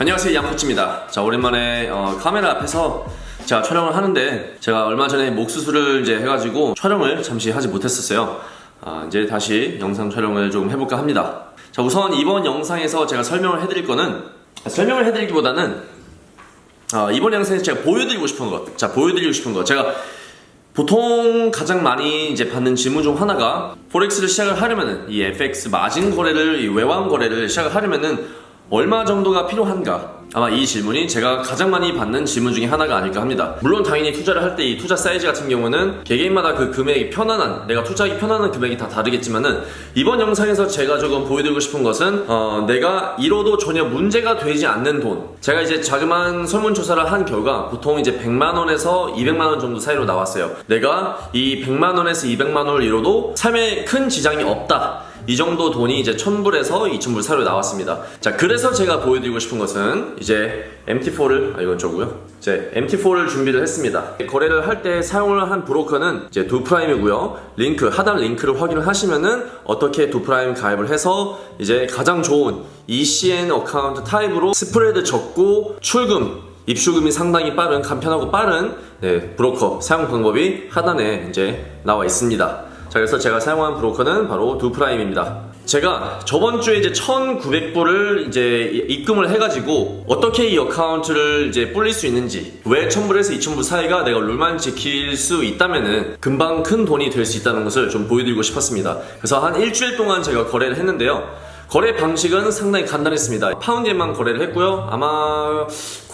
안녕하세요 양코치입니다. 자 오랜만에 어, 카메라 앞에서 제가 촬영을 하는데 제가 얼마 전에 목 수술을 이제 해가지고 촬영을 잠시 하지 못했었어요. 아, 이제 다시 영상 촬영을 좀 해볼까 합니다. 자 우선 이번 영상에서 제가 설명을 해드릴 거는 아, 설명을 해드리기보다는 아, 이번 영상에서 제가 보여드리고 싶은 것, 자 보여드리고 싶은 것, 제가 보통 가장 많이 이제 받는 질문 중 하나가 포렉스를 시작을 하려면은 이 FX 마진 거래를 이 외환 거래를 시작을 하려면은 얼마 정도가 필요한가? 아마 이 질문이 제가 가장 많이 받는 질문 중에 하나가 아닐까 합니다. 물론 당연히 투자를 할 때 이 투자 사이즈 같은 경우는 개개인마다 그 금액이 편안한 내가 투자하기 편안한 금액이 다 다르겠지만은 이번 영상에서 제가 조금 보여드리고 싶은 것은 어, 내가 잃어도 전혀 문제가 되지 않는 돈 제가 이제 자그마한 설문조사를 한 결과 보통 이제 100만원에서 200만원 정도 사이로 나왔어요. 내가 이 100만원에서 200만원을 잃어도 삶에 큰 지장이 없다. 이 정도 돈이 이제 1000불에서 2000불 사이로 나왔습니다. 자, 그래서 제가 보여드리고 싶은 것은 이제 MT4를, 아, 이건 저고요. 이제 MT4를 준비를 했습니다. 거래를 할 때 사용을 한 브로커는 이제 두프라임이고요. 링크, 하단 링크를 확인을 하시면은 어떻게 두프라임 가입을 해서 이제 가장 좋은 ECN account type으로 spread 적고 출금 입수금이 상당히 빠른 간편하고 빠른 네, 브로커 사용 방법이 하단에 이제 나와 있습니다. 자 그래서 제가 사용한 브로커는 바로 두프라임입니다. 제가 저번 주에 이제 1,900불을 이제 입금을 해가지고 어떻게 이 account를 이제 불릴 수 있는지 왜 1,000불에서 2,000불 사이가 내가 룰만 지킬 수 있다면은 금방 큰 돈이 될 수 있다는 것을 좀 보여드리고 싶었습니다. 그래서 한 일주일 동안 제가 거래를 했는데요. 거래 방식은 상당히 간단했습니다. 파운드엔만 거래를 했고요. 아마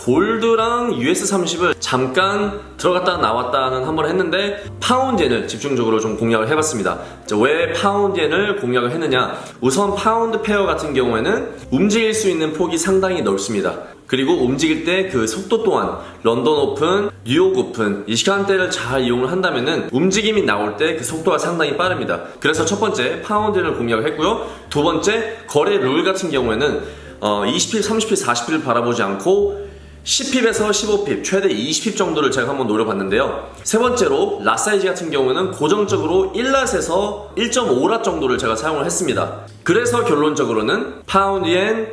gold랑 US30을 잠깐 들어갔다 나왔다는 한 번 했는데 파운드엔을 집중적으로 좀 공략을 해봤습니다. 왜 파운드엔을 공략을 했느냐? 우선 파운드 pair 같은 경우에는 움직일 수 있는 폭이 상당히 넓습니다. 그리고 움직일 때 그 속도 또한 런던 오픈, 뉴욕 오픈 이 시간대를 잘 이용을 한다면은 움직임이 나올 때 그 속도가 상당히 빠릅니다. 그래서 첫 번째 파운드를 공략을 했고요. 두 번째 거래 룰 같은 경우에는 어, 20pip, 30pip, 40pip을 바라보지 않고 10pip에서 15pip, 최대 20pip 정도를 제가 한번 노려봤는데요. 세 번째로 lot size 같은 경우는 고정적으로 1lot에서 1.5lot 정도를 제가 사용을 했습니다. 그래서 결론적으로는 파운드 엔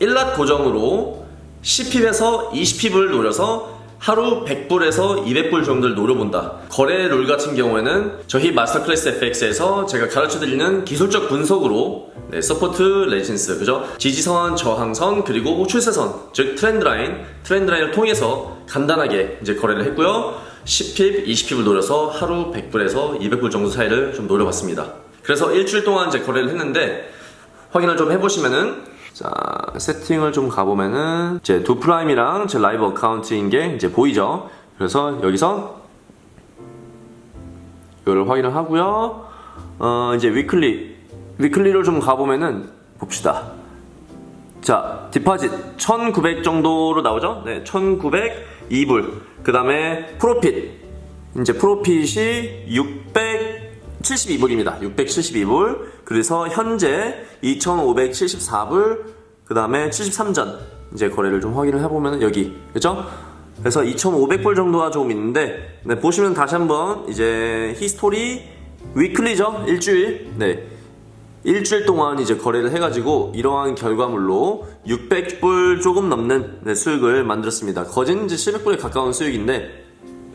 1lot 고정으로 10pip에서 20pip을 노려서 하루 100불에서 200불 정도를 노려본다. 거래 룰 같은 경우에는 저희 마스터 클래스 FX에서 제가 가르쳐드리는 기술적 분석으로 네, support resistance, 그죠? 지지선, 저항선, 그리고 추세선, 즉 trend line, trend line을 통해서 간단하게 이제 거래를 했고요. 10pip, 20pip을 노려서 하루 100불에서 200불 정도 사이를 좀 노려봤습니다. 그래서 일주일 동안 이제 거래를 했는데 확인을 좀 해보시면은 자 세팅을 좀 가보면은 이제 두프라임이랑 제 live account인 게 이제 보이죠? 그래서 여기서 이거를 확인을 하고요. 어 이제 weekly weekly를 좀 가보면은 봅시다. 자 deposit 1900 정도로 나오죠? 네 1902불. 그 다음에 profit. 이제 profit이 672불입니다. 672불. 그래서 현재 2574불 그 다음에 73전 이제 거래를 좀 확인을 해보면 여기 그죠? 그래서 2500불 정도가 조금 있는데 네, 보시면 다시 한번 이제 history weekly죠? 일주일? 네. 일주일 동안 이제 거래를 해가지고 이러한 결과물로 600불 조금 넘는 네, 수익을 만들었습니다. 거진 이제 700불에 가까운 수익인데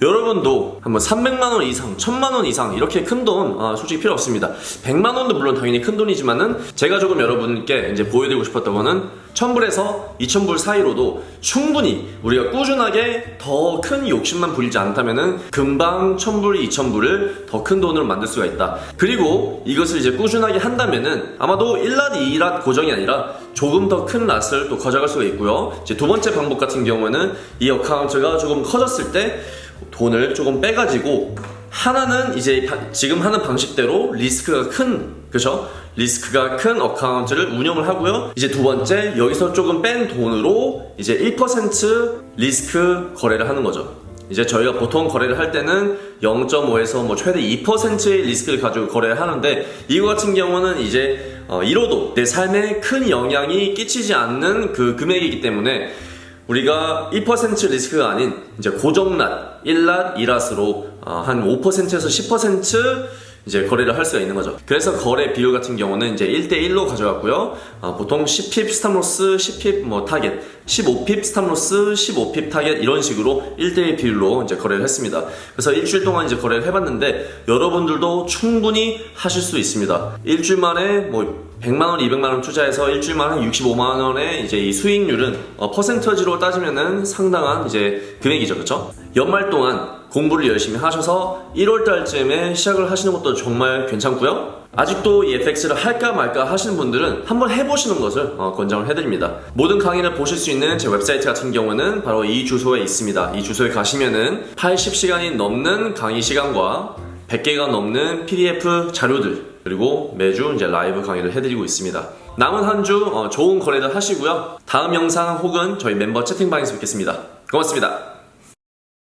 여러분도 한번 300만원 이상, 1000만원 이상 이렇게 큰 돈 아, 솔직히 필요 없습니다. 100만원도 물론 당연히 큰 돈이지만은 제가 조금 여러분께 이제 보여드리고 싶었던 거는 1000불에서 2000불 사이로도 충분히 우리가 꾸준하게 더 큰 욕심만 부리지 않다면은 금방 1000불, 2000불을 더 큰 돈으로 만들 수가 있다. 그리고 이것을 이제 꾸준하게 한다면은 아마도 1랏, 2랏 고정이 아니라 조금 더 큰 랏을 또 가져갈 수가 있고요. 이제 두 번째 방법 같은 경우는 이 account가 조금 커졌을 때 돈을 조금 빼가지고 하나는 이제 지금 하는 방식대로 리스크가 큰 그죠? 리스크가 큰 account를 운영을 하고요. 이제 두 번째 여기서 조금 뺀 돈으로 이제 1% 리스크 거래를 하는 거죠. 이제 저희가 보통 거래를 할 때는 0.5에서 뭐 최대 2%의 리스크를 가지고 거래를 하는데 이거 같은 경우는 이제 어, 잃어도 내 삶에 큰 영향이 끼치지 않는 그 금액이기 때문에 우리가 1% 리스크가 아닌 이제 고정lot, 1lot, 2lot으로 어, 한 5%에서 10% 이제 거래를 할 수가 있는 거죠. 그래서 거래 비율 같은 경우는 이제 1대1로 가져갔고요. 어, 보통 10pip stop loss, 10pip 뭐 타겟, 15pip stop loss, 15pip 타겟 이런 식으로 1대1 비율로 이제 거래를 했습니다. 그래서 일주일 동안 이제 거래를 해봤는데 여러분들도 충분히 하실 수 있습니다. 일주일 만에 뭐 100만원, 200만원 투자해서 일주일 만에 65만원의 이제 이 수익률은 어, 퍼센티지로 따지면은 상당한 이제 금액이죠. 그쵸? 연말 동안 공부를 열심히 하셔서 1월 달쯤에 시작을 하시는 것도 정말 괜찮고요. 아직도 이 FX를 할까 말까 하시는 분들은 한번 해보시는 것을 어, 권장을 해드립니다. 모든 강의를 보실 수 있는 제 웹사이트 같은 경우는 바로 이 주소에 있습니다. 이 주소에 가시면은 80시간이 넘는 강의 시간과 100개가 넘는 PDF 자료들 그리고 매주 이제 라이브 강의를 해드리고 있습니다. 남은 한 주 좋은 거래들 하시고요. 다음 영상 혹은 저희 멤버 채팅방에서 뵙겠습니다. 고맙습니다.